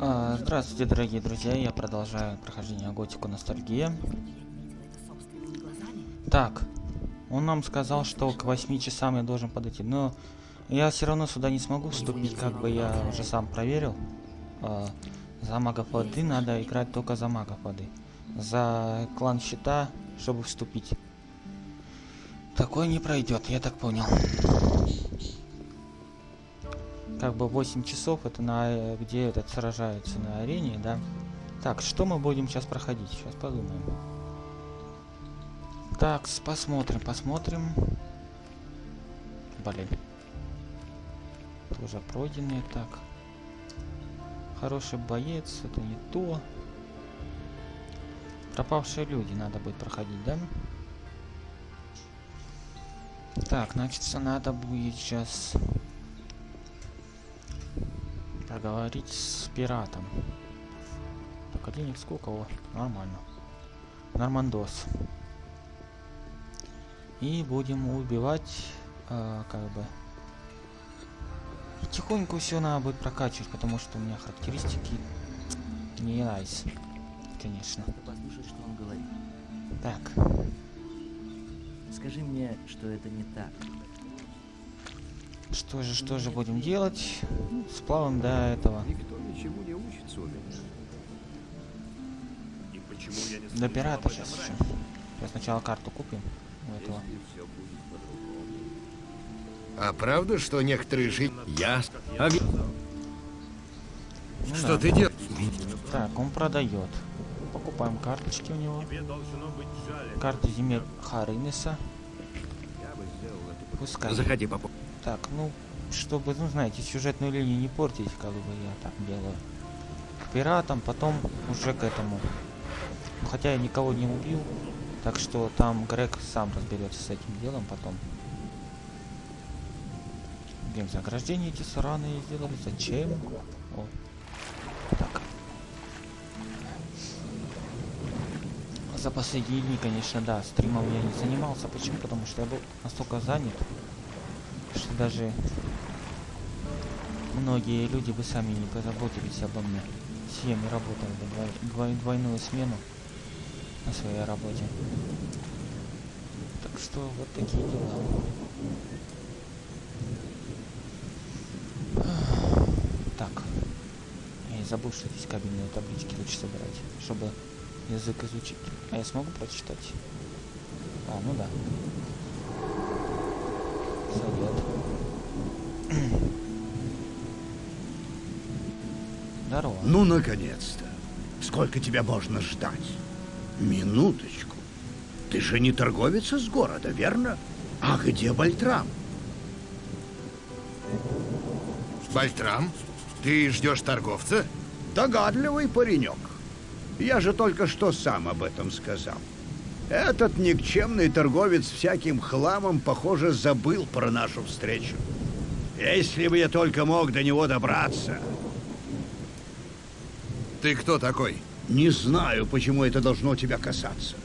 А, здравствуйте, дорогие друзья, я продолжаю прохождение Готику Ностальгия. Так, он нам сказал, что к 8 часам я должен подойти, но я все равно сюда не смогу вступить, как бы я уже сам проверил. А, за магов воды надо играть только за магов воды. За клан щита, чтобы вступить. Такое не пройдет, я так понял как бы 8 часов это на где этот сражается на арене, да. Так, что мы будем сейчас проходить? Сейчас подумаем. Так, посмотрим, посмотрим. Блин. Тоже пройденные, так. Хороший боец, это не то. Пропавшие люди надо будет проходить, да? Так, значит, надо будет сейчас Поговорить с пиратом. Так, а денег сколько? О, нормально. Нормандос. И будем убивать, э, как бы... Потихоньку все надо будет прокачивать, потому что у меня характеристики не найс. Конечно. Послушай, что он говорит. Так. Скажи мне, что это не так. Что же, что же будем делать? Сплавом до этого. Никто ничего не учится у меня. И почему я не До пирата сейчас еще. Сейчас сначала карту купим у этого. А правда, что некоторые жить... Я... А... Ну Что да. ты делаешь? Так, он продает. Покупаем карточки у него. Карты земель Харинеса. Я бы сделал это Пускай. Заходи, папа. Так, ну, чтобы, ну, знаете, сюжетную линию не портить, как бы я так делаю. К пиратам, потом уже к этому. Хотя я никого не убил, так что там Грег сам разберется с этим делом потом. Блин, заграждение эти сраные сделали. Зачем? О. Так. За последние дни, конечно, да, стримом я не занимался. Почему? Потому что я был настолько занят, даже многие люди бы сами не позаботились обо мне. Все мы работали двой- двой- двойную смену на своей работе. Так что вот такие дела. Так. Я забыл, что здесь кабельные таблички лучше собирать, чтобы язык изучить. А я смогу прочитать? А, ну да. Совет. Здорово. Ну, наконец-то. Сколько тебя можно ждать? Минуточку. Ты же не торговец из города, верно? А где Бальтрам? Бальтрам? Ты ждешь торговца? Догадливый паренек. Я же только что сам об этом сказал. Этот никчемный торговец всяким хламом, похоже, забыл про нашу встречу. Если бы я только мог до него добраться. Ты кто такой? Не знаю, почему это должно тебя касаться.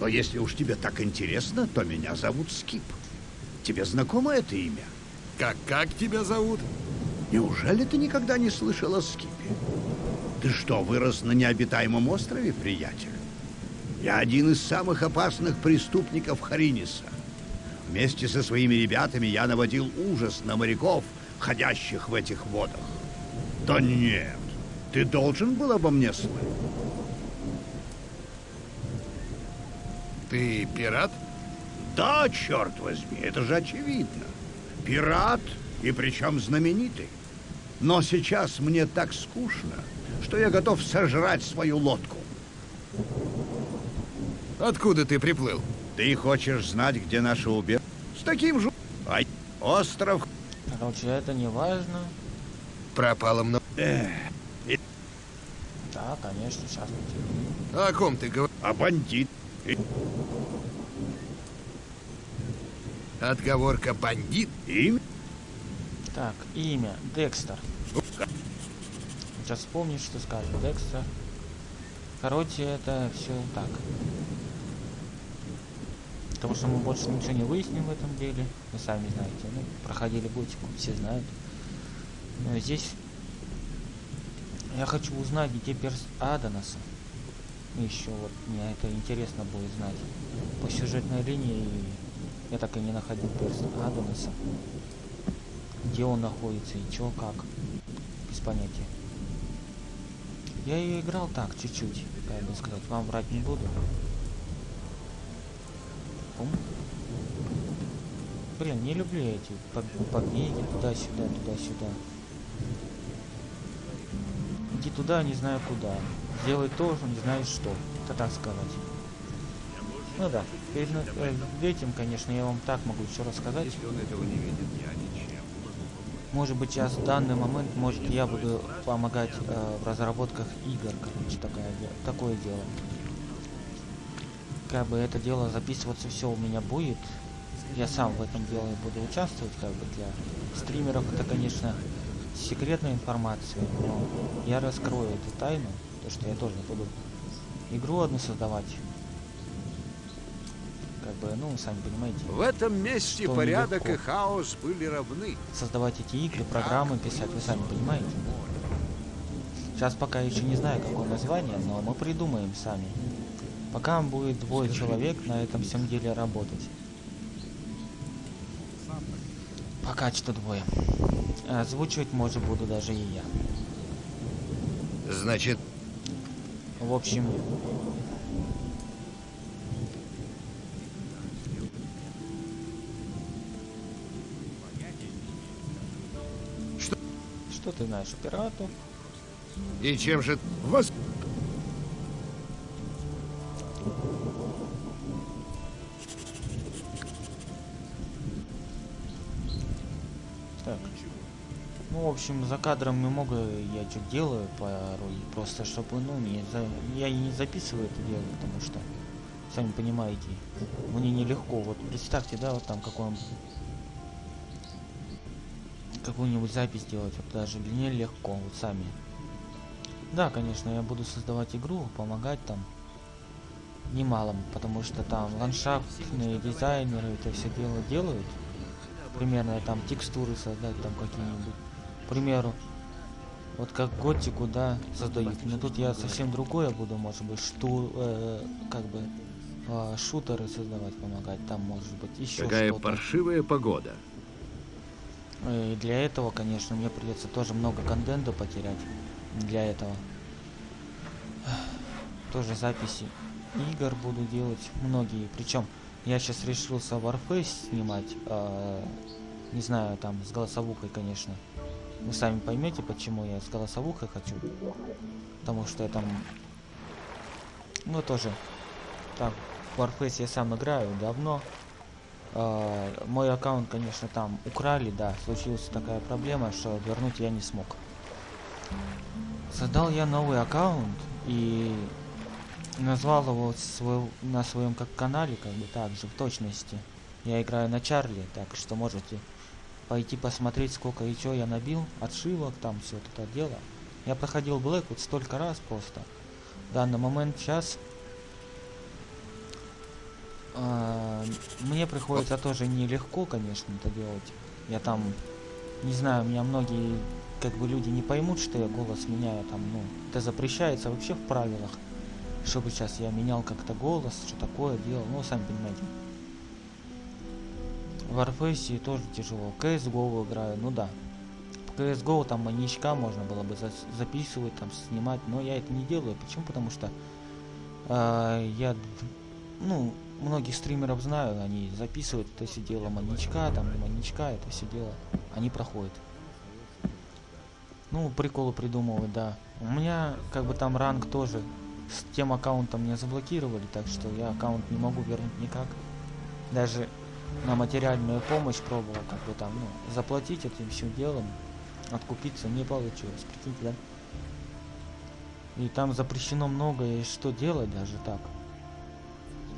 Но если уж тебе так интересно, то меня зовут Скип. Тебе знакомо это имя? Как, как тебя зовут? Неужели ты никогда не слышал о Скипе? Ты что, вырос на необитаемом острове, приятель? Я один из самых опасных преступников Хариниса. Вместе со своими ребятами я наводил ужас на моряков, ходящих в этих водах. Да нет, ты должен был обо мне слышать. Ты пират? Да, черт возьми, это же очевидно. Пират, и причем знаменитый. Но сейчас мне так скучно, что я готов сожрать свою лодку. Откуда ты приплыл? Ты хочешь знать, где наше убежище? С таким же... Ай, остров... Короче, это не важно. Пропало много. Эх, Да, конечно, сейчас. О ком ты говоришь? а бандит... И- Отговорка бандит? Имя? Так, имя. Декстер. Сейчас вспомнишь, что скажет. Декстер. Короче, это все так. Потому что мы больше ничего не выясним в этом деле. Вы сами знаете. Ну, проходили готику, все знают. Но здесь Я хочу узнать, где перс Адонаса. Еще вот мне это интересно будет знать. По сюжетной линии я так и не находил перс Адонаса. Где он находится и чё, как. Без понятия. Я ее играл так, чуть-чуть, бы сказать. Вам врать не буду. Пум. Блин, не люблю эти поб- побеги туда-сюда, туда-сюда. Иди туда, не знаю куда. Делай то, что не знаешь что. Это так сказать. Ну да, перед э, этим, конечно, я вам так могу еще рассказать. Если он этого не видит, я ничем. Может быть, сейчас в данный момент, может, я буду помогать э, в разработках игр, короче, такая, де- такое дело. Как бы это дело записываться все у меня будет. Я сам в этом деле буду участвовать, как бы для стримеров это, конечно, секретная информация, но я раскрою эту тайну, то что я тоже буду игру одну создавать. Как бы, ну, сами понимаете В этом месте порядок и хаос были равны. создавать эти игры, программы писать, вы сами понимаете. Сейчас пока еще не знаю, какое название, но мы придумаем сами. Пока будет двое человек на этом всем деле работать. Пока что двое. Озвучивать, может, буду даже и я. Значит, В общем, Что? Что ты знаешь о пиратах? и чем же... Вас... общем, за кадром много я что делаю порой, просто чтобы, ну, не за... я и не записываю это дело, потому что, сами понимаете, мне нелегко. Вот представьте, да, вот там какой какую-нибудь запись делать, вот даже мне легко, вот сами. Да, конечно, я буду создавать игру, помогать там немалом, потому что там ландшафтные дизайнеры это все дело делают. Примерно там текстуры создать там какие-нибудь. Примеру, вот как готику, да, создают. Но тут я совсем другое буду, может быть, шту, э, как бы э, шутеры создавать, помогать. Там может быть еще Какая паршивая погода. И для этого, конечно, мне придется тоже много контента потерять. Для этого. Тоже записи игр буду делать. Многие. Причем я сейчас решился Warface снимать. а, не знаю, там с голосовухой, конечно. Вы сами поймете, почему я с голосовухой хочу. Потому что я там... Ну, тоже... Так, Warface я сам играю давно. А, мой аккаунт, конечно, там украли, да, случилась такая проблема, что вернуть я не смог. Создал я новый аккаунт и назвал его свой, на своем как канале, как бы так же, в точности. Я играю на Чарли, так что можете пойти посмотреть, сколько и чё я набил, отшивок, там все это дело. Я проходил Блэквуд столько раз просто. В данный момент сейчас а, мне приходится тоже нелегко, конечно, это делать. Я там, не знаю, меня многие как бы люди не поймут, что я голос меняю там, ну, это запрещается вообще в правилах, чтобы сейчас я менял как-то голос, что такое делал, ну, сами понимаете. Warface тоже тяжело. CSGO играю, ну да. В CSGO там маньячка можно было бы зас- записывать, там снимать, но я это не делаю. Почему? Потому что а, я, ну, многих стримеров знаю, они записывают это все дело маньячка, там маньячка, это все дело, они проходят. Ну, приколы придумывают, да. У меня как бы там ранг тоже с тем аккаунтом меня заблокировали, так что я аккаунт не могу вернуть никак. Даже на материальную помощь пробовал, как бы там, ну, заплатить этим всем делом, откупиться не получилось, прикиньте, да? И там запрещено многое, что делать даже так.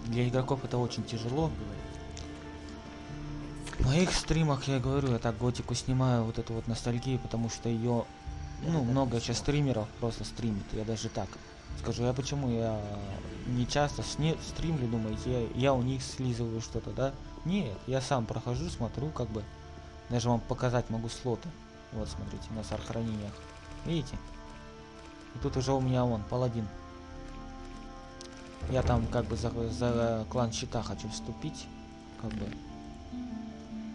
Для игроков это очень тяжело. В моих стримах я говорю, я так готику снимаю вот эту вот ностальгию, потому что ее, ну, много сейчас стримеров просто стримит. Я даже так скажу, я почему я не часто сне- стримлю, думаете, я, я у них слизываю что-то, да? Нет, я сам прохожу, смотрю, как бы, даже вам показать могу слоты. Вот, смотрите, на сохранениях. Видите? И тут уже у меня он, паладин. Я там как бы за, за клан щита хочу вступить. Как бы.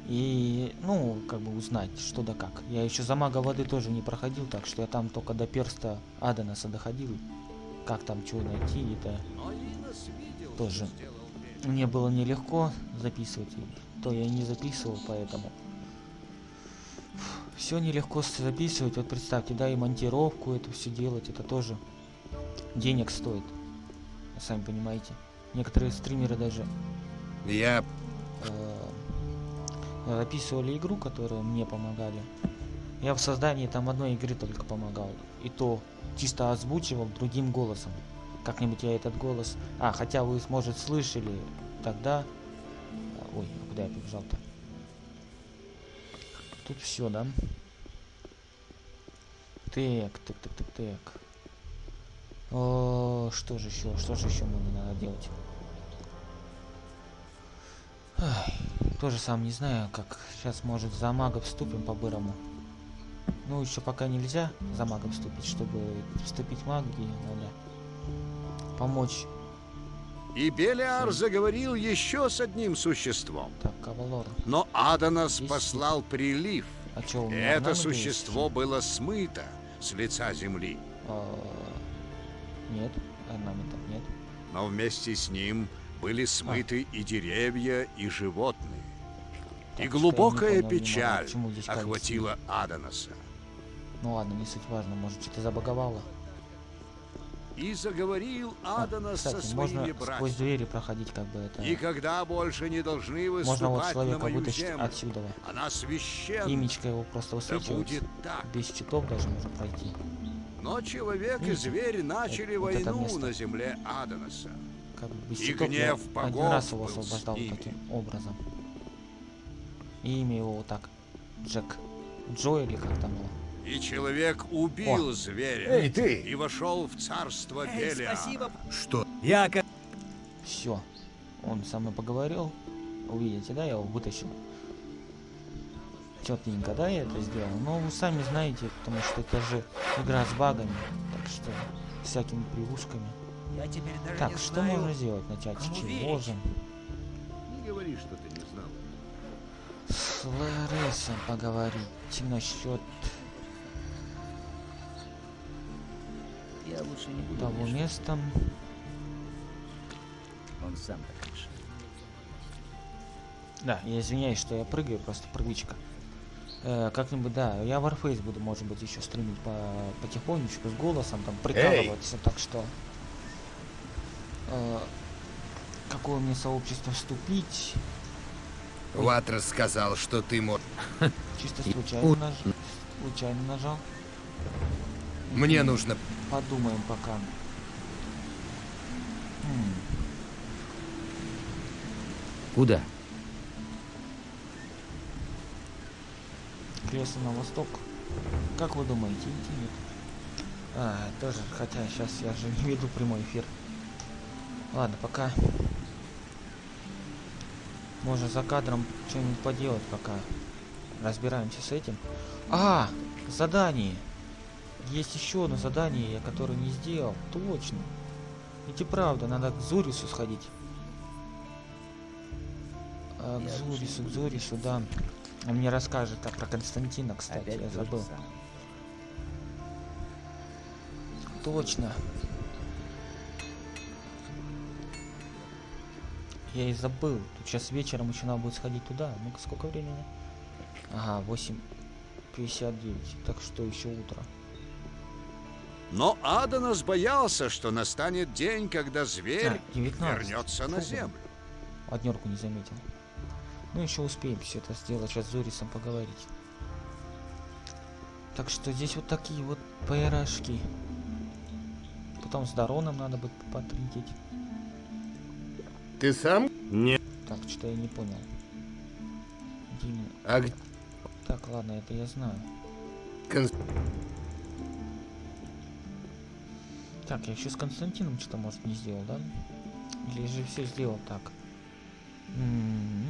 И, ну, как бы узнать, что да как. Я еще за мага воды тоже не проходил, так что я там только до перста Аденаса доходил. Как там что найти, это Тоже. сделал. Мне было нелегко записывать, то я и не записывал, поэтому все нелегко записывать. Вот представьте, да, и монтировку это все делать, это тоже денег стоит. Сами понимаете. Некоторые стримеры даже Я... э, записывали игру, которую мне помогали. Я в создании там одной игры только помогал. И то чисто озвучивал другим голосом. Как-нибудь я этот голос... А, хотя вы, может, слышали тогда... А, Ой, куда я побежал-то? Тут все, да? Так, так, так, так, так. О, что же еще? Что же еще мне надо делать? Ай, тоже сам не знаю, как сейчас, может, за мага вступим по-бырому. Ну, еще пока нельзя за мага вступить, чтобы вступить в магии, надо помочь. И Белиар заговорил еще с одним существом. Так. Но Аданос Есть. послал прилив. А что, у меня это существо есть? было смыто с лица земли. А, Нет, орнаментов нет. Но вместе с ним были смыты и деревья, и животные. Так и глубокая понял печаль охватила Аданоса. Ну ладно, не суть важно, может, что-то забаговало. И заговорил А, Аданос кстати, со можно своими сквозь братьями. двери проходить, как бы это... Никогда больше не должны Можно вот выступать на человека мою вытащить землю. отсюда. Она священна. Имечко его просто Да высвечивается. так. Без щитов даже можно пройти. Но человек и Видите? зверь начали вот это войну место. на земле Аданоса. Как бы без И щитов я гнев один богов раз его освобождал таким образом. И имя его вот так. Джек. Джо или как там было? И человек убил зверя Эй, ты! и вошел в царство Эй, Белиара. спасибо. Что? Я как... Все. Он со мной поговорил. Увидите, да, я его вытащил. Четненько, да, я это сделал. Но вы сами знаете, потому что это же игра с багами. Так что всякими привушками. Я теперь даже Так, не что знаю. можно сделать? Начать с чего верить. же? Не говори, что ты не знал. С Ларисом поговорить насчет Я лучше не буду. того мешать. места. Он сам так решил. Да, я извиняюсь, что я прыгаю, просто прыгучка. Э, как-нибудь, да, я Warface буду, может быть, еще стримить по потихонечку, с голосом, там, прикалываться, так что... э, какое мне сообщество вступить? Ватрас сказал, что ты мог... Чисто случайно, наж... случайно нажал. Мне нужно... Подумаем пока. Куда? Кресло на восток. Как вы думаете, идти нет? А, тоже, хотя сейчас я же не веду прямой эфир. Ладно, пока. Можно за кадром что-нибудь поделать, пока разбираемся с этим. А, задание. Есть еще одно задание, я которое не сделал. Точно. Ведь и правда, надо к Зурису сходить. А, к Зурису, к Зурису, да. Он мне расскажет а, про Константина, кстати, Опять я забыл. Точно. Я и забыл. Тут сейчас вечером еще надо будет сходить туда. Ну-ка, сколько времени? Ага, 8.59. Так что еще утро. Но Аданос боялся, что настанет день, когда зверь А, 19. вернется на землю. Однерку не заметил. Ну, еще успеем все это сделать. Сейчас с Зурисом поговорить. Так что здесь вот такие вот пирожки. Потом с Дароном надо будет потрындеть. Ты сам? Не. Так, что я не понял. Именно? А Так, ладно, это я знаю. Кон- Так, я еще с Константином что-то, может, не сделал, да? Или же все сделал так? М-м-м.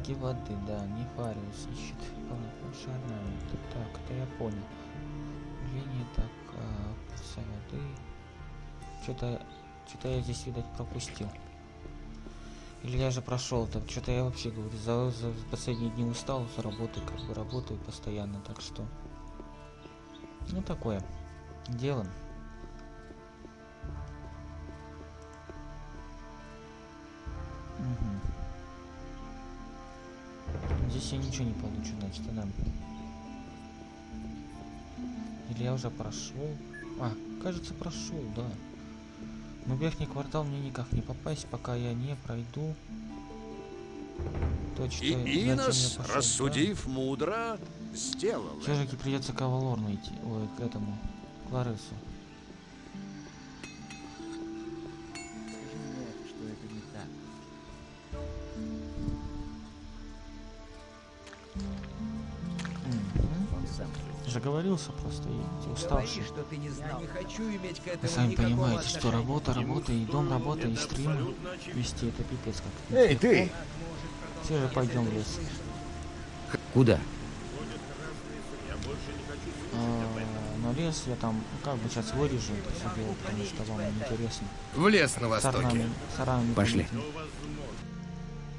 Маги воды, да, Нефариус ищет полнокровный орнамент. Так, это я понял. Линия, так, а, вся воды. Что-то, что-то я здесь, видать, пропустил. Или я же прошел, так что-то я вообще говорю, за, за последние дни устал, за работой, как бы работаю постоянно, так что. Ну такое. Делаем. Здесь я ничего не получу, значит, да. Или я уже прошел? А, кажется, прошел, да. Но верхний квартал мне никак не попасть, пока я не пройду. То, что И я Инос, пошел, да. рассудив мудро, сделал. Все-таки придется к Авалорну идти. Ой, к этому. Кларесу. Скажи Заговорился просто и уставший. что ты не знал. Я не хочу иметь к Вы этому сами никакого понимаете, что отношения. работа, работа, и дом, работа, и стримы. Вести это пипец как. Эй, ты! Все же пойдем в лес. Куда? А, на лес я там как бы сейчас вырежу это все дело, потому что вам интересно. В лес на востоке. орнами- с орнами Пошли.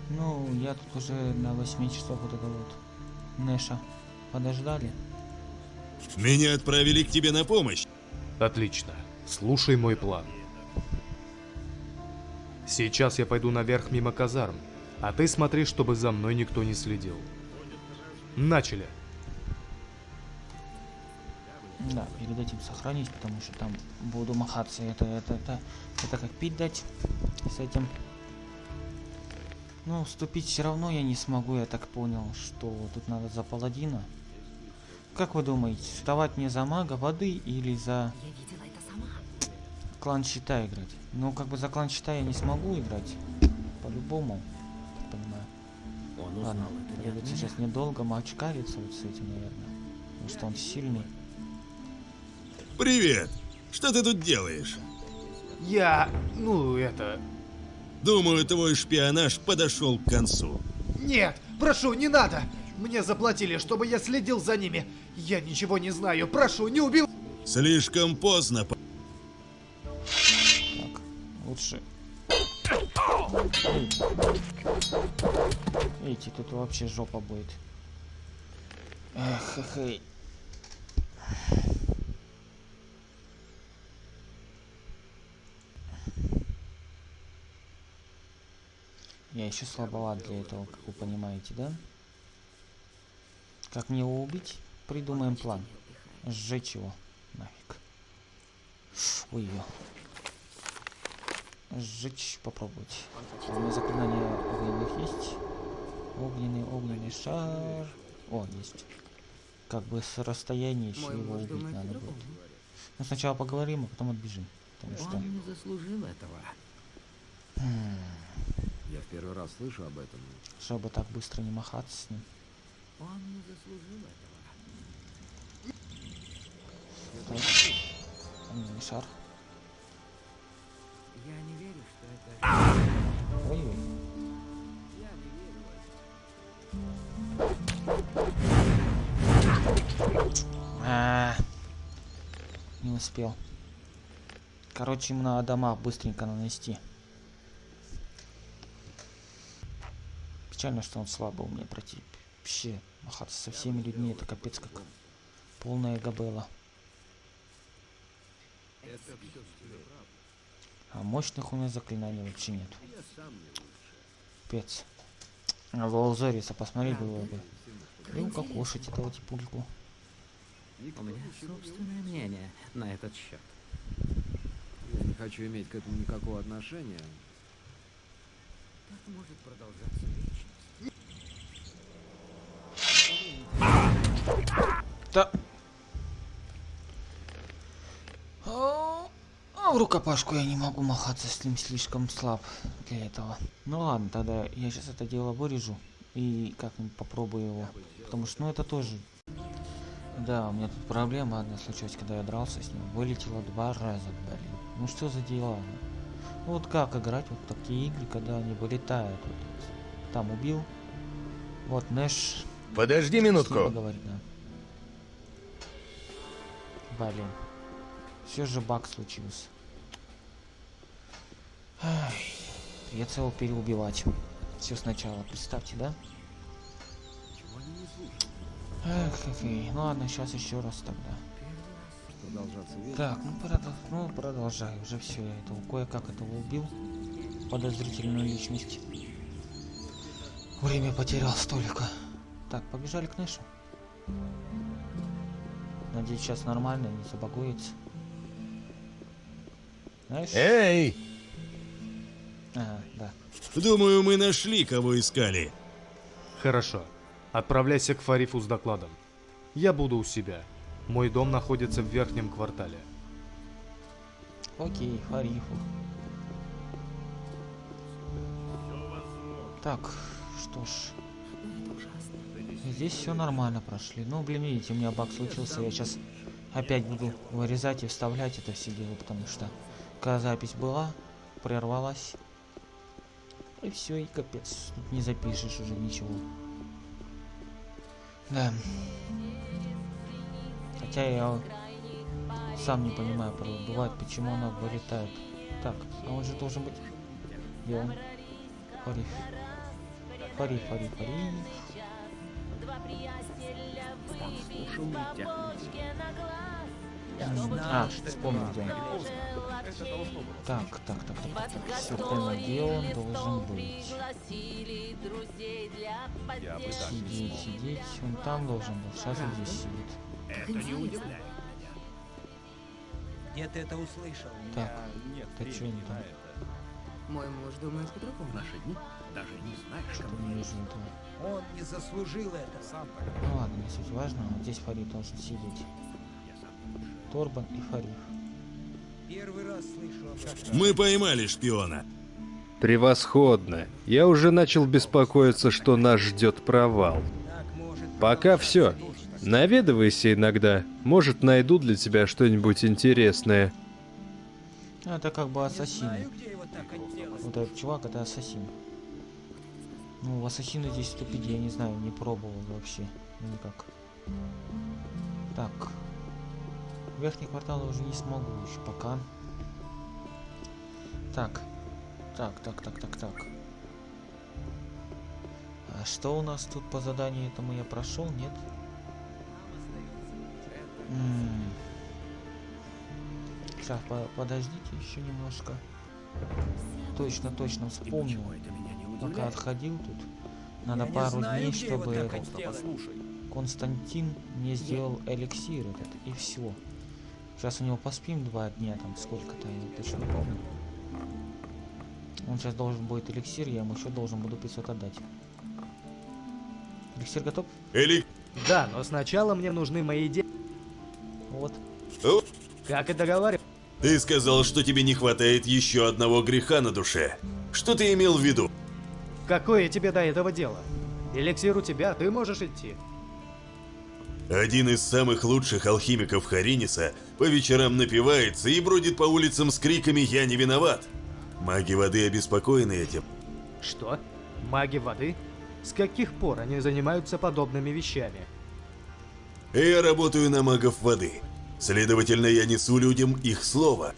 Ну, я тут уже на 8 часов вот это вот. Нэша. Подождали. Меня отправили к тебе на помощь. Отлично. Слушай мой план. Сейчас я пойду наверх мимо казарм, а ты смотри, чтобы за мной никто не следил. Начали. Да, перед этим сохранить, потому что там буду махаться. Это, это, это, это как пить дать с этим. Ну, вступить все равно я не смогу, я так понял, что тут надо за паладина. Как вы думаете, вставать мне за мага воды или за клан щита играть? Ну, как бы за клан щита я не смогу играть. По-любому, так понимаю. Он Ладно, узнал придется сейчас недолго мочкариться вот с этим, наверное. Потому что он сильный. Привет. Что ты тут делаешь? Я... ну, это... Думаю, твой шпионаж подошел к концу. Нет, прошу, не надо. Мне заплатили, чтобы я следил за ними. Я ничего не знаю. Прошу, не убил. Слишком поздно. Так, лучше... Эти, тут вообще жопа будет. Эх, эх, эй. Я еще слабоват для этого, как вы понимаете, да? Как мне его убить? Придумаем план. Сжечь его. Нафиг. Ой, ё. Сжечь, попробовать. У меня заклинание огненных есть. Огненный, огненный шар. О, есть. Как бы с расстояния еще его убить надо будет. Ну сначала поговорим, а потом отбежим. Потому что... Он не заслужил этого. Я в первый раз слышу об этом. Чтобы так быстро не махаться с ним. Он не заслужил этого. Так. Огненный шар. Я не верю, что это... Ой-ой. А, Не успел. Короче, ему надо дома быстренько нанести. Печально, что он слабо у меня против. Вообще, махаться со всеми людьми, это капец как полная габела. А мощных у меня заклинаний вообще нет. Пец. А Волзориса посмотри было бы. И укокошить этого типульку. У меня собственное мнение на этот счет. Я не хочу иметь к этому никакого отношения. Так может продолжаться Да. А а в рукопашку я не могу махаться с ним слишком слаб для этого. Ну ладно, тогда я сейчас это дело вырежу и как-нибудь попробую его. Потому что, ну это тоже... Да, у меня тут проблема одна случилась, когда я дрался с ним. Вылетело два раза, блин. Ну что за дела? Ну вот как играть вот такие игры, когда они вылетают? Вот, там убил, Вот Нэш Подожди минутку. поговорит, да. Блин. Все же баг случился. Придется его переубивать. Все сначала, представьте, да? Эх, эх. Ну ладно, сейчас еще раз тогда. Так, ну, продо- ну продолжай. Уже все, я этого кое-как этого убил. Подозрительную личность. Время потерял столько. Так, побежали к Нэшу. Надеюсь, сейчас нормально, не забагуется. Знаешь? Эй! Ага, да. Думаю, мы нашли, кого искали. Хорошо. Отправляйся к Фарифу с докладом. Я буду у себя. Мой дом находится в верхнем квартале. Окей, Фарифу. Так, что ж. Здесь все нормально прошли. Ну, блин, видите, у меня баг случился. Я сейчас опять буду вырезать и вставлять это все дело, потому что когда запись была, прервалась. И все, и капец. Тут не запишешь уже ничего. Да. Хотя я сам не понимаю, порой бывает, почему она вылетает. Так, а он же должен быть... Где он? Фариф. Фариф, Фариф, Фариф. М, А, вспомнил, где он. Так, так, так, так, так. Все понял, где он должен быть. Сидеть, сидеть. Он там должен был. Сейчас он здесь сидит. Где ты это услышал? Так, ты что не там? Мой муж думает по-другому. Наши дни даже не знаешь, Что-то не вижу этого. Он не заслужил этого. Ну ладно, не суть важно. Вот здесь Фарид должен сидеть. Торбан и Фариф. Первый раз слышу таком. Мы поймали шпиона. Превосходно. Я уже начал беспокоиться, что нас ждет провал. Пока все. Наведывайся иногда. Может, найду для тебя что-нибудь интересное. Ну, это как бы ассасины. Знаю, где его так отделали. Вот этот чувак это ассасин. Ну, ассасины здесь вступить я не знаю, не пробовал вообще. Никак. Так. Верхний квартал уже не смогу еще пока. Так. Так, так, так, так, так. А что у нас тут по заданию этому я прошел, нет? Сейчас, подождите еще немножко. Точно, точно вспомнил. Пока отходил тут. Надо Я пару знаю, дней, чтобы этот. Константин мне сделал эликсир этот, и все. Сейчас у него поспим два дня, там сколько-то, я точно не помню. Он сейчас должен будет эликсир, я ему еще должен буду 500 отдать. Эликсир готов? Эли... Да, но сначала мне нужны мои деньги. Вот. О, Как и договаривались. ты сказал, что тебе не хватает еще одного греха на душе. Что ты имел в виду? Какое тебе до этого дело? Эликсир у тебя, ты можешь идти. Один из самых лучших алхимиков Хариниса по вечерам напивается и бродит по улицам с криками «Я не виноват!». Маги воды обеспокоены этим. Что? Маги воды? С каких пор они занимаются подобными вещами? Я работаю на магов воды. Следовательно, я несу людям их слово.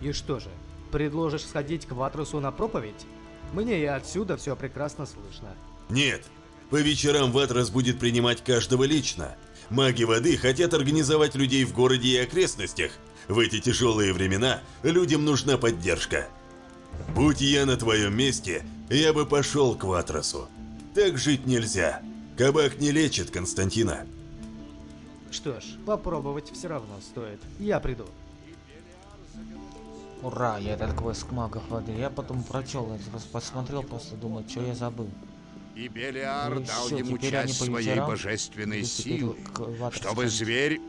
И что же, предложишь сходить к Ватрусу на проповедь? Мне и отсюда все прекрасно слышно. Нет, по вечерам Ватрас будет принимать каждого лично. Маги воды хотят организовать людей в городе и окрестностях. В эти тяжелые времена людям нужна поддержка. Будь я на твоем месте, я бы пошел к Ватрасу. Так жить нельзя. Кабак не лечит Константина. Что ж, попробовать все равно стоит. Я приду. Ура, я этот квест магов воды. Я потом прочел, раз посмотрел, просто думал, что я забыл. И Белиар Ну дал ему теперь они часть своей вечерам божественной силы, чтобы зверь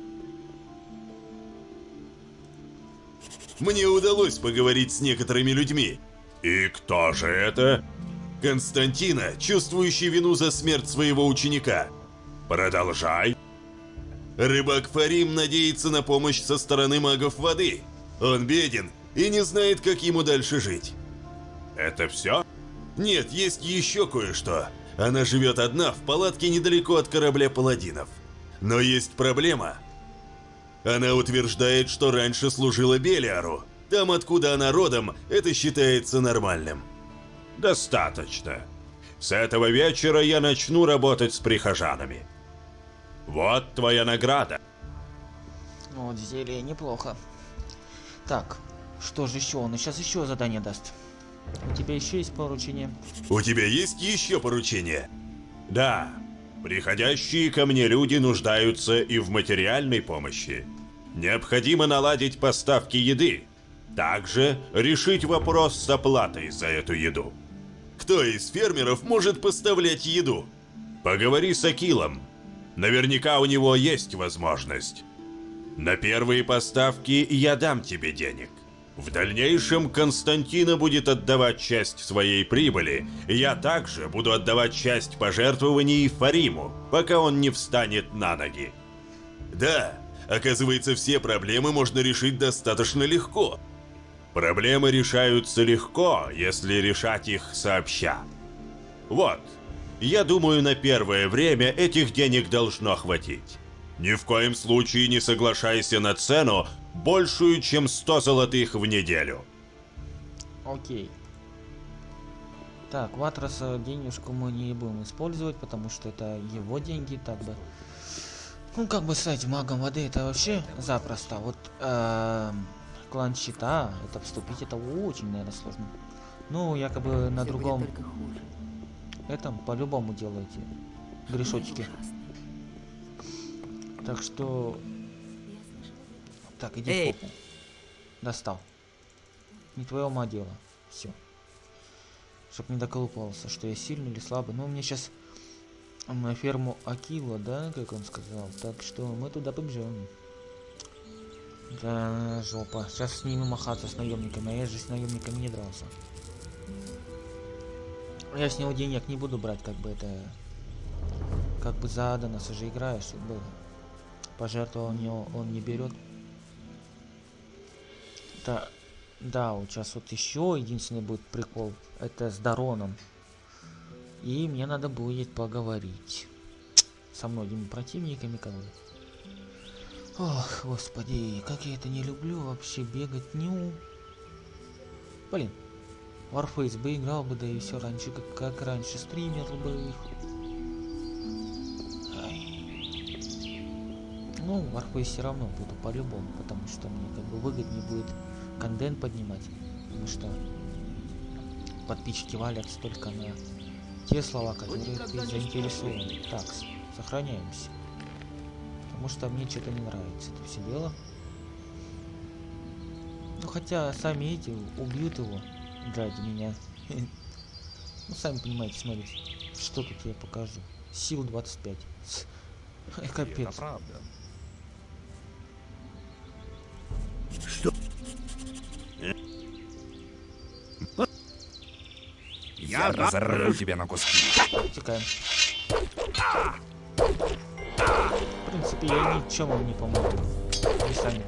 Мне удалось поговорить с некоторыми людьми. И кто же это? Константина, чувствующий вину за смерть своего ученика. Продолжай. Рыбак Фарим надеется на помощь со стороны магов воды. Он беден и не знает, как ему дальше жить. Это все? Нет, есть еще кое-что. Она живет одна в палатке недалеко от корабля паладинов. Но есть проблема. Она утверждает, что раньше служила Белиару. Там, откуда она родом, это считается нормальным. Достаточно. С этого вечера я начну работать с прихожанами. Вот твоя награда. Вот зелье неплохо. Так, что же еще? Он сейчас еще задание даст. У тебя еще есть поручение? У тебя есть еще поручение? Да. Приходящие ко мне люди нуждаются и в материальной помощи. Необходимо наладить поставки еды. Также решить вопрос с оплатой за эту еду. Кто из фермеров может поставлять еду? Поговори с Акилом. Наверняка у него есть возможность. На первые поставки я дам тебе денег. В дальнейшем Константина будет отдавать часть своей прибыли, я также буду отдавать часть пожертвований Фариму, пока он не встанет на ноги. Да, оказывается, все проблемы можно решить достаточно легко. Проблемы решаются легко, если решать их сообща. Вот, я думаю, на первое время этих денег должно хватить. Ни в коем случае не соглашайся на цену, большую, чем 100 золотых в неделю. Окей. Так, Ватраса денежку мы не будем использовать, потому что это его деньги, так бы. Ну, как бы стать магом воды, это вообще запросто. Вот эм, клан щита, это вступить, это очень, наверное, сложно. Ну, якобы на другом этом по-любому делаете грешочки. Так что... Так, иди Эй. в попу. Достал. Не твое ума дело. Все. Чтоб не доколупался, что я сильный или слабый. Ну, мне сейчас на ферму Акила, да, как он сказал. Так что мы туда побежим. Да, жопа. Сейчас с ними махаться, с наемниками. А я же с наемниками не дрался. Я с него денег не буду брать, как бы это... Как бы за Адонаса же играешь, чтобы пожертвования он не берет. Да, да, вот сейчас вот еще единственный будет прикол, это с Дароном. И мне надо будет поговорить со многими противниками, которые... Ох, господи, как я это не люблю вообще бегать, ню. Блин, Warface бы играл бы, да и все раньше, как, как раньше, стример бы их. Ну, Warface все равно буду по-любому, потому что мне как бы выгоднее будет контент поднимать, потому что подписчики валятся только на те слова, которые ты заинтересован. Так, сохраняемся. Потому что мне что-то не нравится это все дело. Ну хотя сами эти убьют его ради меня. Ну сами понимаете, смотрите, что тут я покажу. Сил 25. Капец. Это правда. Что? Я разорву тебя на куски. Текаем. В принципе, я ничем вам не помогу. Вы сами.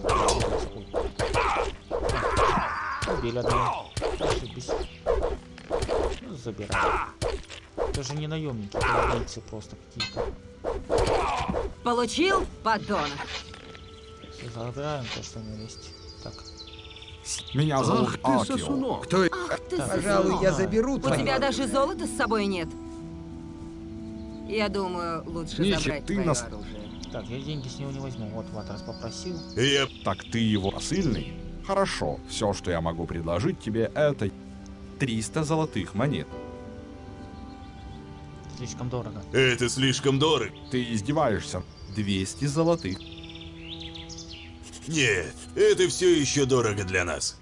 Убили одного. Ошибись. Ну, забирай. Это же не наемники, это убийцы просто какие-то. Получил, подонок? Забираем то, что у него есть. Так. Меня зовут Ах ты, Акио. сосунок. Кто? Ах ты, Пожалуй, я сосунок. заберу У твои. тебя даже золота с собой нет. Я думаю, лучше Ничего, забрать ты твое нас- оружие. Так, я деньги с него не возьму. Вот Ватрас попросил. Я... Так ты его посыльный? Хорошо, все, что я могу предложить тебе, это 300 золотых монет. Слишком дорого. Это слишком дорого. Ты издеваешься? 200 золотых. Нет, это все еще дорого для нас.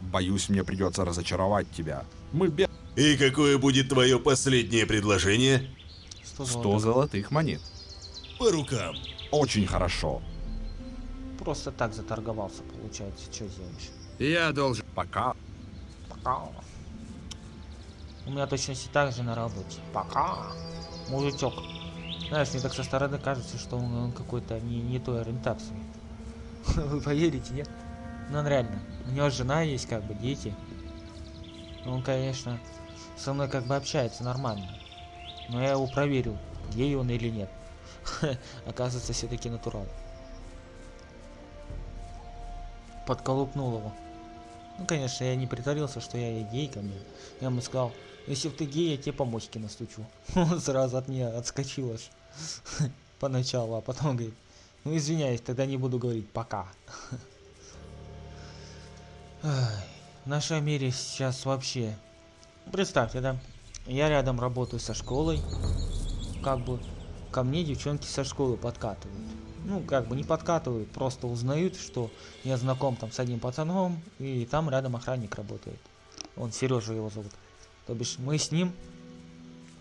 Боюсь, мне придется разочаровать тебя. Мы без И какое будет твое последнее предложение? 100 100 золотых. золотых монет. По рукам. Очень хорошо. Просто так заторговался, получается. Что сделаешь? Я должен... Пока. Пока. У меня точности так же на работе. Пока. Мужичок. Знаешь, мне так со стороны кажется, что он, он какой-то не, не той ориентации. Вы поверите, нет? Ну он реально. У него жена есть, как бы, дети. Он, конечно, со мной как бы общается нормально. Но я его проверил, гей он или нет. Оказывается, все-таки натурал. Подколупнул его. Ну, конечно, я не притворился, что я гей ко мне. Я ему сказал, если ты гей, я тебе по настучу. Он сразу от меня отскочил аж. Поначалу, а потом говорит, ну извиняюсь, тогда не буду говорить пока. В нашем мире сейчас вообще... Представьте, да? Я рядом работаю со школой. Как бы ко мне девчонки со школы подкатывают. Ну, как бы не подкатывают, просто узнают, что я знаком там с одним пацаном, и там рядом охранник работает. Он Сережа его зовут. То бишь мы с ним,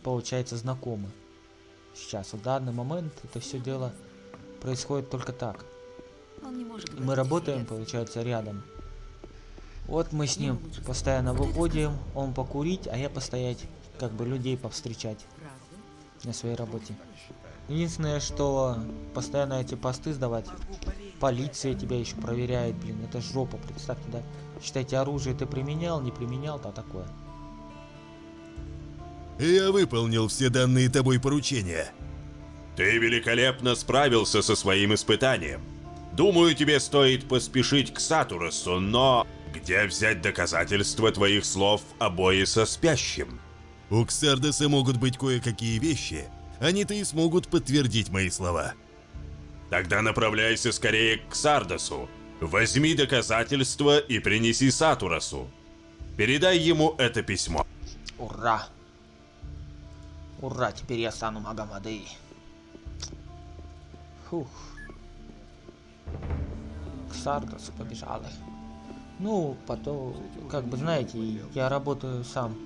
получается, знакомы. Сейчас, в данный момент это все дело происходит только так. Он не может И мы работаем, получается, рядом. Вот мы с ним постоянно выходим, он покурить, а я постоять, как бы людей повстречать на своей работе. Единственное, что постоянно эти посты сдавать, полиция тебя еще проверяет, блин, это жопа, представьте, да? Считайте, оружие ты применял, не применял, то такое. Я выполнил все данные тобой поручения. Ты великолепно справился со своим испытанием. Думаю, тебе стоит поспешить к Сатуросу, но... Где взять доказательства твоих слов о бое со спящим? У Ксардеса могут быть кое-какие вещи. Они-то и смогут подтвердить мои слова. Тогда направляйся скорее к Сардасу. Возьми доказательства и принеси Сатуросу. Передай ему это письмо. Ура! Ура, теперь я стану магом воды. Фух. К Сардасу побежали. Ну, потом, как бы знаете, я работаю сам,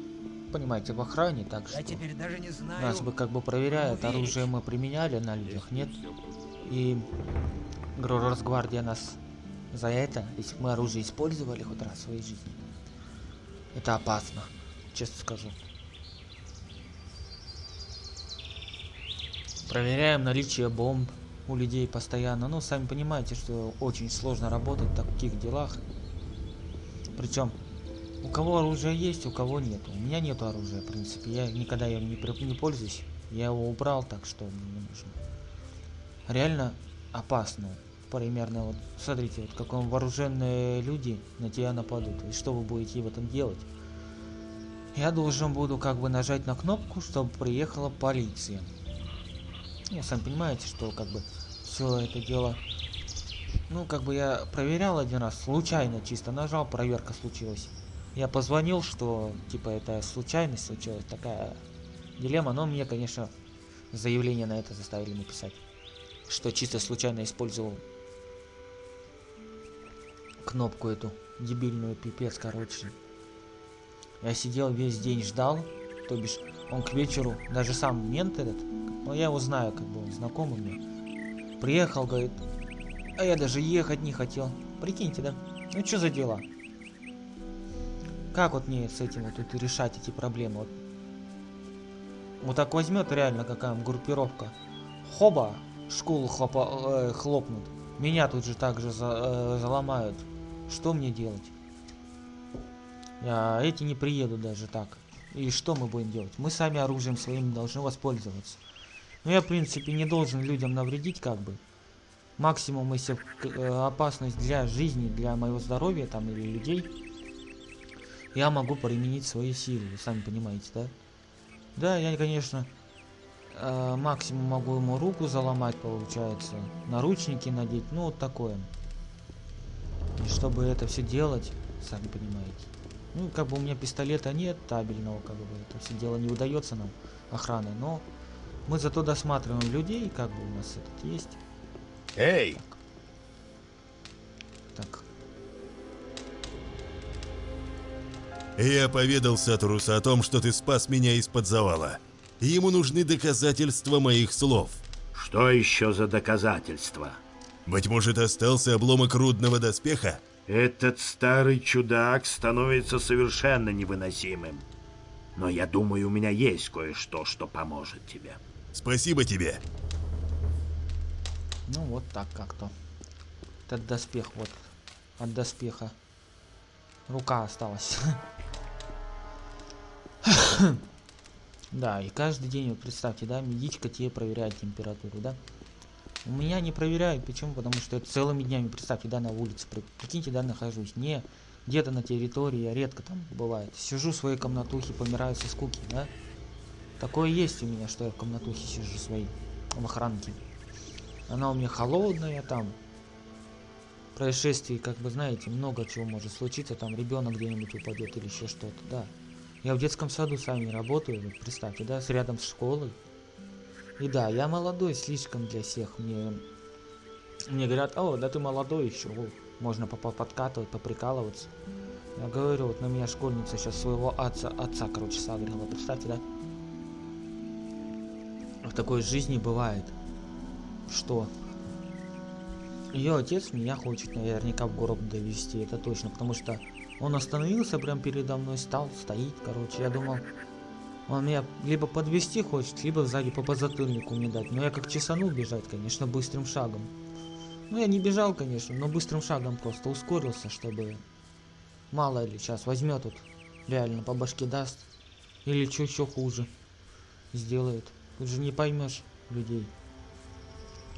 понимаете, в охране, так что Я теперь даже не знаю. нас бы как бы проверяют, оружие мы применяли на людях, нет? И говорю, Росгвардия нас за это, если мы оружие использовали хоть раз в своей жизни, это опасно, честно скажу. Проверяем наличие бомб у людей постоянно. Ну, сами понимаете, что очень сложно работать в таких делах. Причем, у кого оружие есть, у кого нет. У меня нету оружия, в принципе. Я никогда им не, не пользуюсь. Я его убрал, так что мне не нужно. Реально опасно. Примерно вот, смотрите, вот как вам вооруженные люди на тебя нападут. И что вы будете в этом делать? Я должен буду как бы нажать на кнопку, чтобы приехала полиция. Ну, сами понимаете, что как бы все это дело... Ну, как бы я проверял один раз, случайно чисто нажал, проверка случилась. Я позвонил, что типа это случайность случилась, такая дилемма, но мне, конечно, заявление на это заставили написать. Что чисто случайно использовал кнопку эту, дебильную, пипец, короче. Я сидел весь день ждал, то бишь он к вечеру, даже сам мент этот, ну я его знаю, как бы он знакомый мне, приехал, говорит, а я даже ехать не хотел. Прикиньте, да? Ну что за дела? Как вот мне с этим вот тут решать эти проблемы? Вот, вот так возьмет реально какая группировка. Хоба, школу хлопа, э, хлопнут. Меня тут же также за, э, заломают. Что мне делать? А эти не приедут даже так. И что мы будем делать? Мы сами оружием своим должны воспользоваться. Но я, в принципе, не должен людям навредить, как бы. Максимум, если э, опасность для жизни, для моего здоровья там или людей, я могу применить свои силы, сами понимаете, да? Да, я, конечно, э, максимум могу ему руку заломать, получается, наручники надеть, ну вот такое. И чтобы это все делать, сами понимаете. Ну, как бы у меня пистолета нет табельного, как бы это все дело не удается нам охраной, но мы зато досматриваем людей, как бы у нас этот есть. Эй! Так. Я поведал Сатурусу о том, что ты спас меня из-под завала. Ему нужны доказательства моих слов. Что еще за доказательства? Быть может, остался обломок рудного доспеха? Этот старый чудак становится совершенно невыносимым. Но я думаю, у меня есть кое-что, что поможет тебе. Спасибо тебе. Ну вот так как-то. Этот доспех вот. От доспеха. Рука осталась. Да, и каждый день, вот представьте, да, медичка тебе проверяет температуру, да? У меня не проверяют, почему? Потому что я целыми днями, представьте, да, на улице, при- прикиньте, да, нахожусь, не где-то на территории, я редко там бывает. Сижу в своей комнатухе, помираю со скуки, да? Такое есть у меня, что я в комнатухе сижу своей, в охранке. Она у меня холодная, там происшествий, как бы знаете, много чего может случиться, там ребенок где-нибудь упадет или еще что-то, да. Я в детском саду сами работаю, представьте, да, с рядом с школой. И да, я молодой слишком для всех. Мне, мне говорят, о, да ты молодой еще, о, можно подкатывать, поприкалываться. Я говорю, вот на меня школьница сейчас своего отца, отца, короче, сагрила, представьте, да? В такой жизни бывает, что ее отец меня хочет наверняка в город довести, это точно, потому что он остановился прям передо мной, стал, стоит, короче, я думал, он меня либо подвести хочет, либо сзади по подзатыльнику мне дать. Но я как чесанул бежать, конечно, быстрым шагом. Ну, я не бежал, конечно, но быстрым шагом просто ускорился, чтобы... Мало ли, сейчас возьмет тут, реально по башке даст. Или что еще хуже сделает. Тут же не поймешь людей.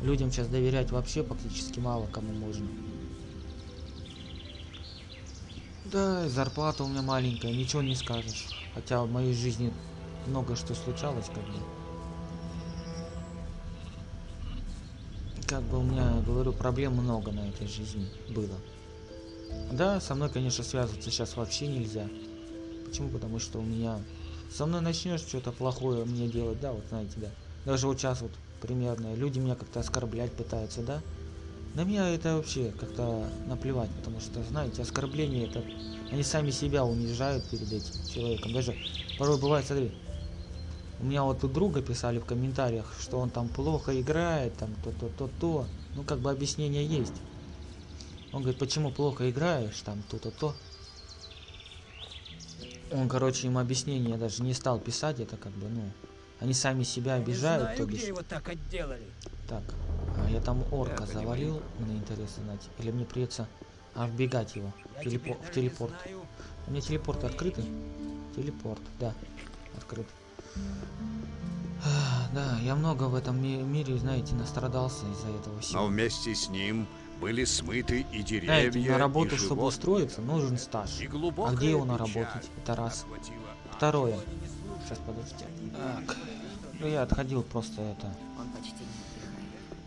Людям сейчас доверять вообще практически мало кому можно. Да, зарплата у меня маленькая, ничего не скажешь. Хотя в моей жизни много что случалось, как бы. Как бы у меня, говорю, проблем много на этой жизни было. Да, со мной, конечно, связываться сейчас вообще нельзя. Почему? Потому что у меня... Со мной начнешь что-то плохое мне делать, да, вот знаете, да. Даже вот сейчас вот примерно люди меня как-то оскорблять пытаются, да. На меня это вообще как-то наплевать, потому что, знаете, оскорбление это... Они сами себя унижают перед этим человеком. Даже порой бывает, смотри, у меня вот у друга писали в комментариях, что он там плохо играет, там то-то-то-то. Ну, как бы объяснение есть. Он говорит, почему плохо играешь, там то-то-то. Он, короче, им объяснение даже не стал писать, это как бы, ну, они сами себя обижают, знаю, то бишь. его так отделали. Так, а я там орка завалил, мне интересно знать. Или мне придется аж бегать его Я телепо- в телепорт. У меня телепорт открытый? Телепорт, да, открыт. А, Да, я много в этом ми- мире, знаете, настрадался из-за этого всего. Но вместе с ним были смыты и Знаете, деревья, на работу, и чтобы устроиться, нужен стаж. И А где его наработать? Это раз. Второе. Сейчас, подождите. Так. Ну, я отходил просто это. Он почти не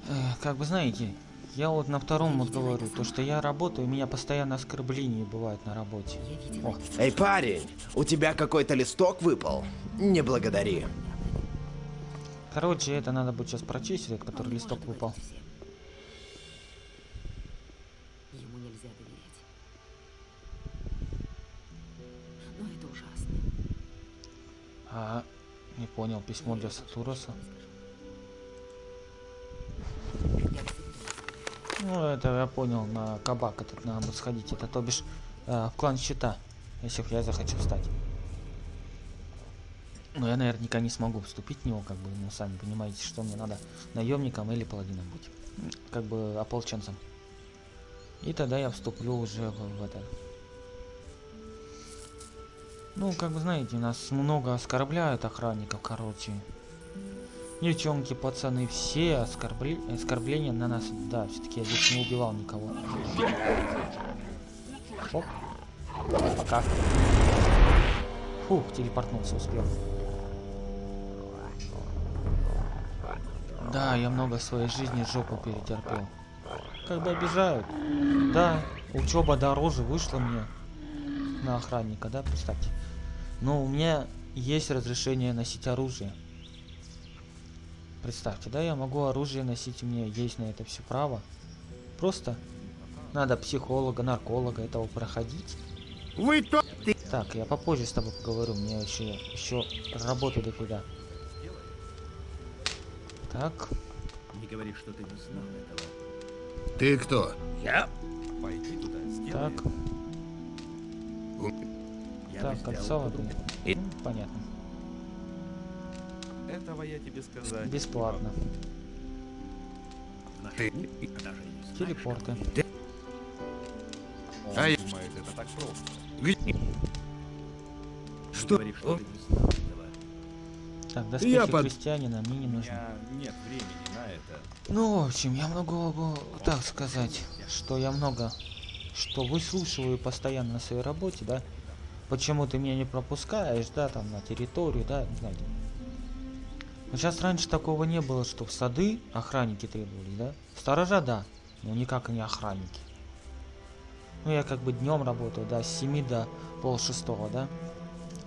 Э, как бы знаете, я вот на втором вот говорю, то что я работаю, у меня постоянно оскорбления бывают на работе. О, Эй, парень, у тебя какой-то листок выпал? Не благодари. короче, это надо будет сейчас прочесть, этот, который листок выпал. Ему нельзя доверять. Но это ужасно. А, не понял, письмо для Сатуроса. Ну, это я понял, на кабак этот надо будет сходить. Это то бишь э, в клан щита, если я захочу встать. Но я наверняка не смогу вступить в него, как бы, ну, сами понимаете, что мне надо наемником или паладином быть. Как бы ополченцем. И тогда я вступлю уже в, в это. Ну, как бы знаете, нас много оскорбляют охранников, короче. Девчонки, пацаны, все оскорбли... оскорбления на нас. Да, все-таки я здесь не убивал никого. Оп. Пока. Фух, телепортнулся, успел. Да, я много своей жизни жопу перетерпел. Бы обижают. Да, учеба дороже вышла мне на охранника, да, представьте. Но у меня есть разрешение носить оружие. Представьте, да, я могу оружие носить, у меня есть на это все право. Просто надо психолога, нарколога этого проходить. Вы то... Так, я попозже с тобой поговорю, меня еще, еще работа до туда. Так, Не говори, что ты не знал этого. Ты кто? Я? Пойди туда, сделай так. Я так, кольцо, по-другому. ну, понятно. Этого я тебе сказать. Бесплатно. Ты... Даже не знаю. Телепорты. Он А я- думает, это так просто. Что? что. Так, доспехи Я под- крестьянина мне не нужны. Нет времени на это. Ну, в общем, я могу бы так сказать, что я много, что выслушиваю постоянно на своей работе, да? Почему ты меня не пропускаешь, да, там, на территорию, да, не знаю. Сейчас раньше такого не было, что в сады охранники требовались, да? Сторожа, да, но никак не охранники. Ну, я как бы днем работаю, да, с 7 до пол шестого, да?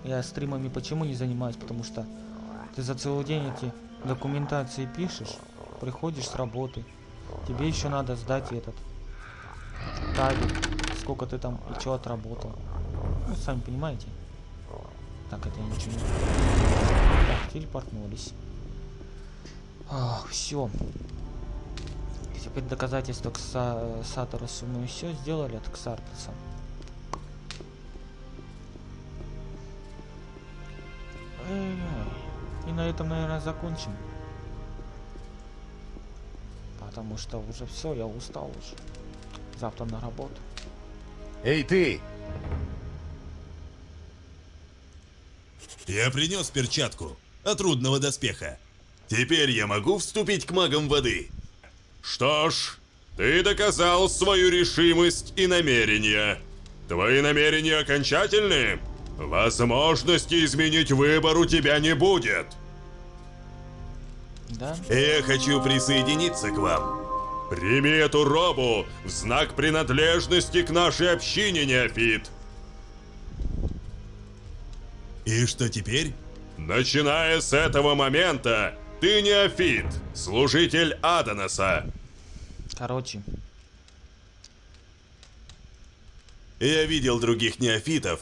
Я стримами почему не занимаюсь? Потому что ты за целый день эти документации пишешь, приходишь с работы, тебе еще надо сдать этот табель, сколько ты там и что отработал. Ну, сами понимаете. Так, это я ничего не... Так, телепортнулись. Ах, все. Теперь доказательство к Са- Саторосу мы все сделали от Ксартоса. Эй, И на этом, наверное, закончим. Потому что уже все, я устал уже. Завтра на работу. Эй, ты! Я принес перчатку от трудного доспеха. Теперь я могу вступить к магам воды. Что ж, ты доказал свою решимость и намерения. Твои намерения окончательны? Возможности изменить выбор у тебя не будет. Да? Я хочу присоединиться к вам. Прими эту робу в знак принадлежности к нашей общине, Неофит. И что теперь? Начиная с этого момента, ты Неофит, служитель Адоноса. Короче, Я видел других неофитов.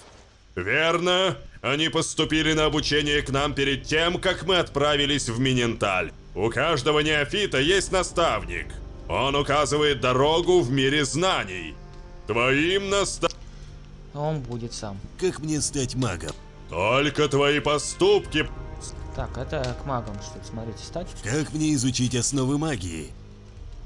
Верно. Они поступили на обучение к нам перед тем, как мы отправились в Миненталь. У каждого неофита есть наставник. Он указывает дорогу в мире знаний. Твоим наста... он будет сам. Как мне стать магом? Только твои поступки... Так, это к магам, что ли, смотрите, стать? Как мне изучить основы магии?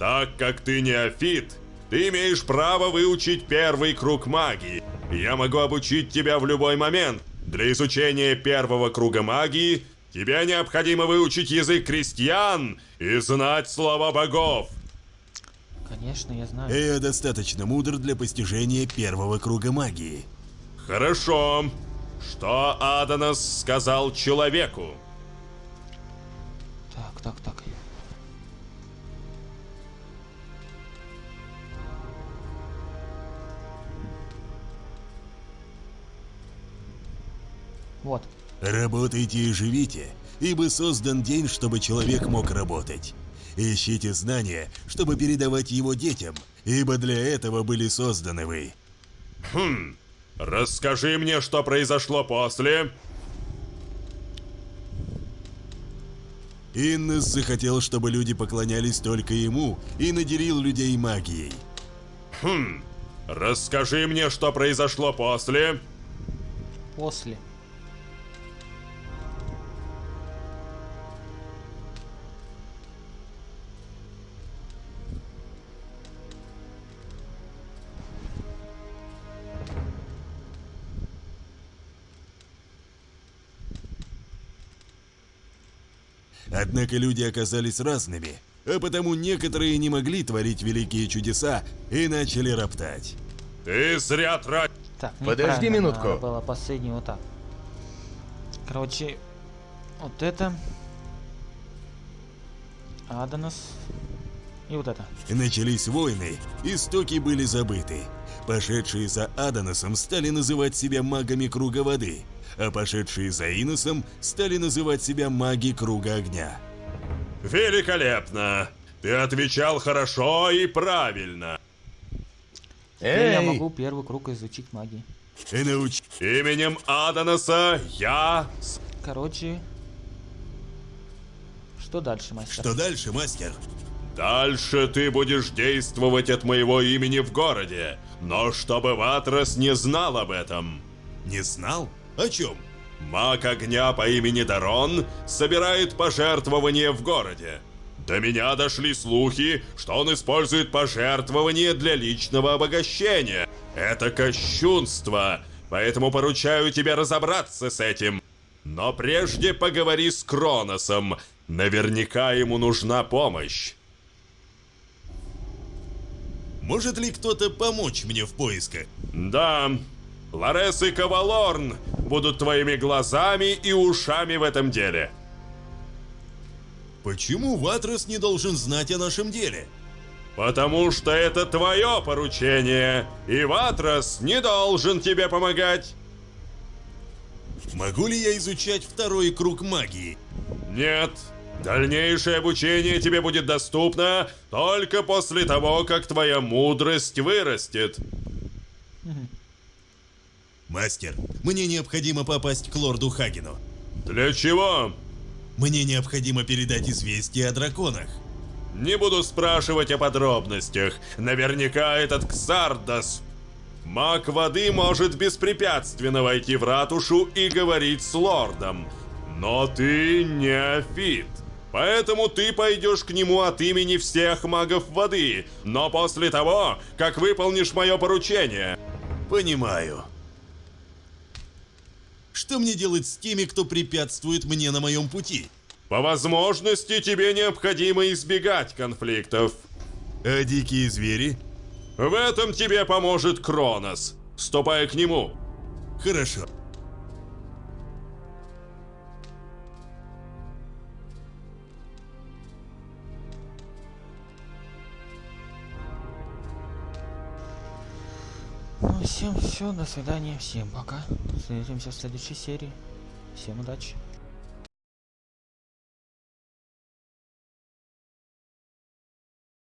Так как ты неофит, ты имеешь право выучить первый круг магии. Я могу обучить тебя в любой момент. Для изучения первого круга магии тебе необходимо выучить язык крестьян и знать слова богов. Конечно, я знаю. Я достаточно мудр для постижения первого круга магии. Хорошо. Что Адонос сказал человеку? Так, так, так. Вот. Работайте и живите, ибо создан день, чтобы человек мог работать. Ищите знания, чтобы передавать его детям, ибо для этого были созданы вы. Хм. Расскажи мне, что произошло после. Иннес захотел, чтобы люди поклонялись только ему и наделил людей магией. Хм. Расскажи мне, что произошло после. После. Однако люди оказались разными, а потому некоторые не могли творить великие чудеса и начали роптать. Ты зря тратишь. Так, Подожди минутку. надо было последний вот так. Короче, вот это. Адонос. И вот это. Начались войны, истоки были забыты. Пошедшие за Адоносом стали называть себя магами Круга Воды, а пошедшие за Иносом стали называть себя маги Круга Огня. Великолепно. Ты отвечал хорошо и правильно. Теперь я могу первый круг изучить магии. И науч... Именем Адоноса я... Короче. Что дальше, мастер? Что дальше, мастер? Дальше ты будешь действовать от моего имени в городе, но чтобы Ватрос не знал об этом. Не знал? О чем? Маг огня по имени Дарон собирает пожертвования в городе. До меня дошли слухи, что он использует пожертвования для личного обогащения. Это кощунство, поэтому поручаю тебе разобраться с этим. Но прежде поговори с Кроносом. Наверняка ему нужна помощь. Может ли кто-то помочь мне в поисках? Да, Ларес и Кавалорн будут твоими глазами и ушами в этом деле. Почему Ватрос не должен знать о нашем деле? Потому что это твое поручение, и Ватрос не должен тебе помогать. Могу ли я изучать второй круг магии? Нет. Дальнейшее обучение тебе будет доступно только после того, как твоя мудрость вырастет. Мастер, мне необходимо попасть к лорду Хагену. Для чего? Мне необходимо передать известие о драконах. Не буду спрашивать о подробностях. Наверняка этот Ксардас. Маг воды может беспрепятственно войти в ратушу и говорить с лордом. Но ты неофит. Поэтому ты пойдешь к нему от имени всех магов воды, но после того, как выполнишь мое поручение. Понимаю. Что мне делать с теми, кто препятствует мне на моем пути? По возможности тебе необходимо избегать конфликтов. А дикие звери? В этом тебе поможет Кронос. Ступай к нему. Хорошо. Ну, всем все, до свидания, всем пока. Встретимся в следующей серии. Всем удачи.